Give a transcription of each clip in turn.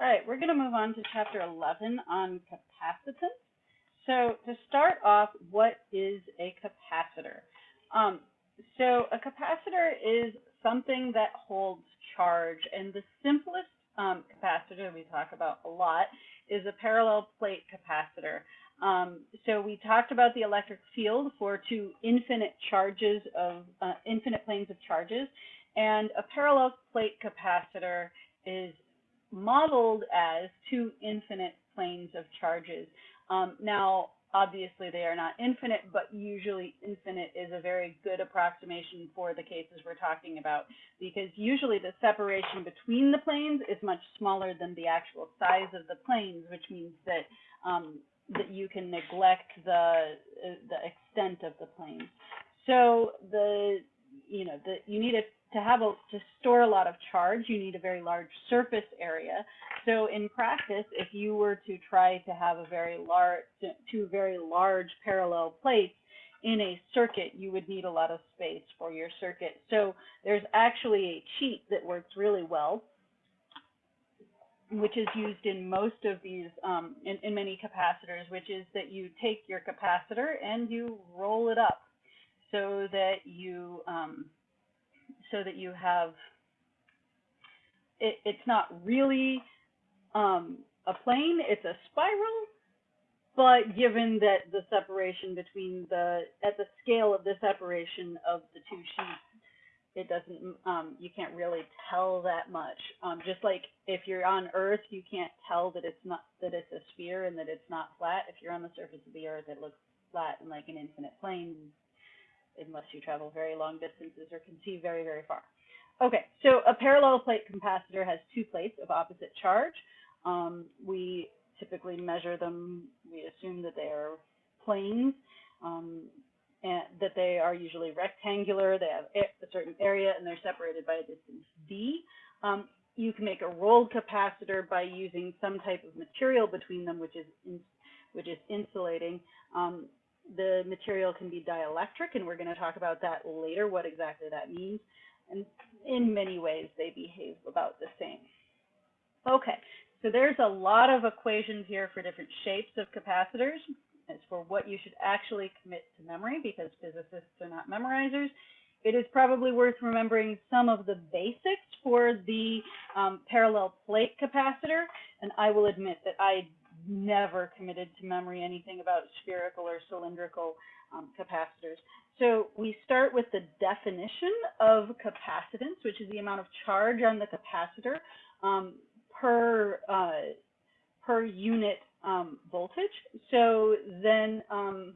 All right, we're going to move on to chapter 11 on capacitance. So to start off, what is a capacitor? Um, so a capacitor is something that holds charge, and the simplest um, capacitor we talk about a lot is a parallel plate capacitor. Um, so we talked about the electric field for two infinite charges of uh, infinite planes of charges, and a parallel plate capacitor is modeled as two infinite planes of charges. Um, now, obviously they are not infinite, but usually infinite is a very good approximation for the cases we're talking about, because usually the separation between the planes is much smaller than the actual size of the planes, which means that um, that you can neglect the the extent of the planes. So the you know the you need a to have a to store a lot of charge, you need a very large surface area. So in practice, if you were to try to have a very large two very large parallel plates in a circuit, you would need a lot of space for your circuit. So there's actually a cheat that works really well, which is used in most of these, um, in, in many capacitors, which is that you take your capacitor and you roll it up so that you um, so that you have it, it's not really um, a plane, it's a spiral, but given that the separation between the, at the scale of the separation of the two sheets, it doesn't, um, you can't really tell that much. Um, just like if you're on Earth, you can't tell that it's not, that it's a sphere and that it's not flat. If you're on the surface of the Earth, it looks flat and like an infinite plane unless you travel very long distances or can see very, very far. Okay, so a parallel plate capacitor has two plates of opposite charge. Um, we typically measure them, we assume that they are planes, um, and that they are usually rectangular, they have a certain area, and they're separated by a distance d. Um, you can make a rolled capacitor by using some type of material between them, which is in, which is insulating. Um, the material can be dielectric, and we're going to talk about that later, what exactly that means. And in many ways, they behave about the same. Okay, so there's a lot of equations here for different shapes of capacitors as for what you should actually commit to memory because physicists are not memorizers. It is probably worth remembering some of the basics for the um, parallel plate capacitor, and I will admit that I never committed to memory anything about spherical or cylindrical um, capacitors. So we start with the definition of capacitance, which is the amount of charge on the capacitor um, per uh, per unit um, voltage. So then um,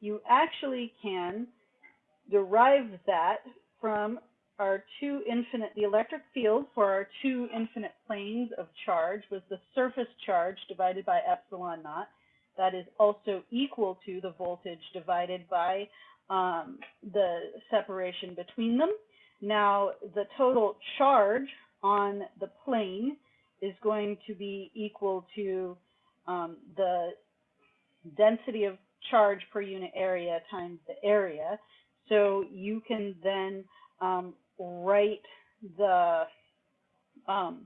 you actually can derive that from our two infinite, the electric field for our two infinite planes of charge was the surface charge divided by epsilon naught. That is also equal to the voltage divided by um, the separation between them. Now, the total charge on the plane is going to be equal to um, the density of charge per unit area times the area. So you can then um, write the, um,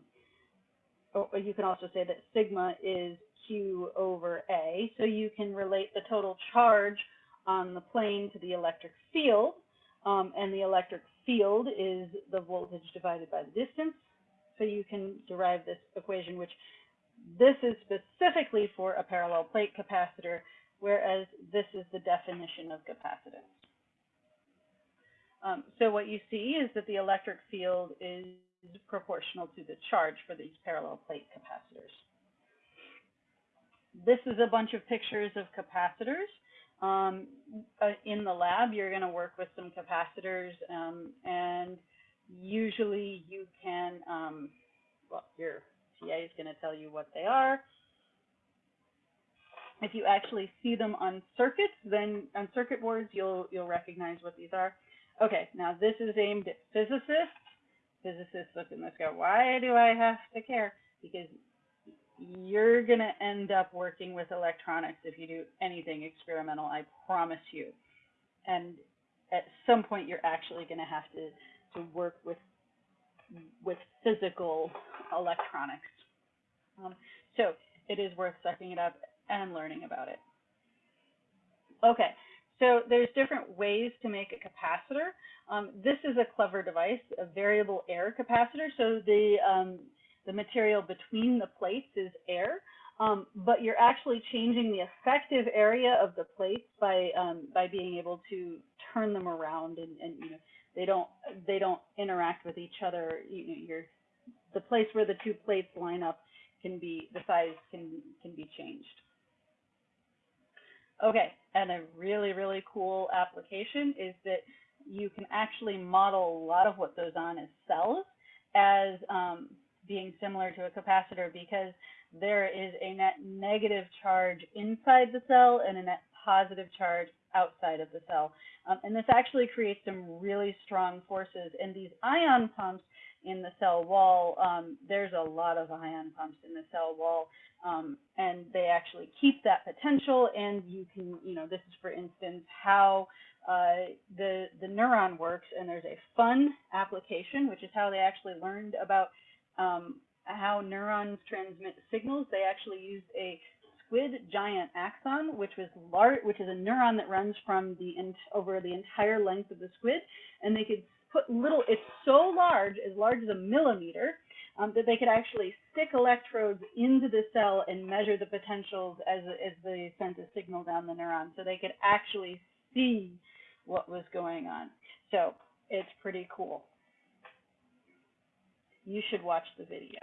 you can also say that sigma is Q over A. So you can relate the total charge on the plane to the electric field, um, and the electric field is the voltage divided by the distance. So you can derive this equation, which this is specifically for a parallel plate capacitor, whereas this is the definition of capacitance. Um, so what you see is that the electric field is proportional to the charge for these parallel plate capacitors. This is a bunch of pictures of capacitors. Um, uh, in the lab, you're going to work with some capacitors, um, and usually you can, um, well, your TA is going to tell you what they are. If you actually see them on circuits, then on circuit boards, you'll you'll recognize what these are. Okay, now this is aimed at physicists. Physicists look at this go, why do I have to care? Because you're going to end up working with electronics if you do anything experimental, I promise you. And at some point, you're actually going to have to, to work with, with physical electronics. Um, so it is worth sucking it up and learning about it. Okay, so there's different ways to make a capacitor. Um, this is a clever device, a variable air capacitor. So the, um, the material between the plates is air, um, but you're actually changing the effective area of the plates by, um, by being able to turn them around and, and, you know, they don't, they don't interact with each other. You, you're, the place where the two plates line up can be, the size can, can be changed. Okay, and a really, really cool application is that you can actually model a lot of what goes on as cells as um, being similar to a capacitor because there is a net negative charge inside the cell and a net positive charge outside of the cell. Um, and this actually creates some really strong forces. And these ion pumps in the cell wall, um, there's a lot of ion pumps in the cell wall, um, and they actually keep that potential. And you can, you know, this is for instance how uh, the the neuron works. And there's a fun application, which is how they actually learned about um, how neurons transmit signals. They actually used a squid giant axon, which was which is a neuron that runs from the over the entire length of the squid, and they could put little. It's so large, as large as a millimeter, um, that they could actually stick electrodes into the cell and measure the potentials as as they sent a signal down the neuron, so they could actually see what was going on. So it's pretty cool. You should watch the video.